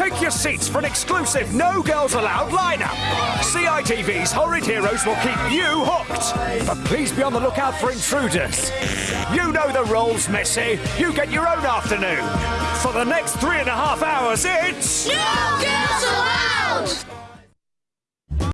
Take your seats for an exclusive No Girls Allowed lineup. CITV's Horrid Heroes will keep you hooked. But please be on the lookout for intruders. You know the rules, Missy. You get your own afternoon. For the next three and a half hours, it's. No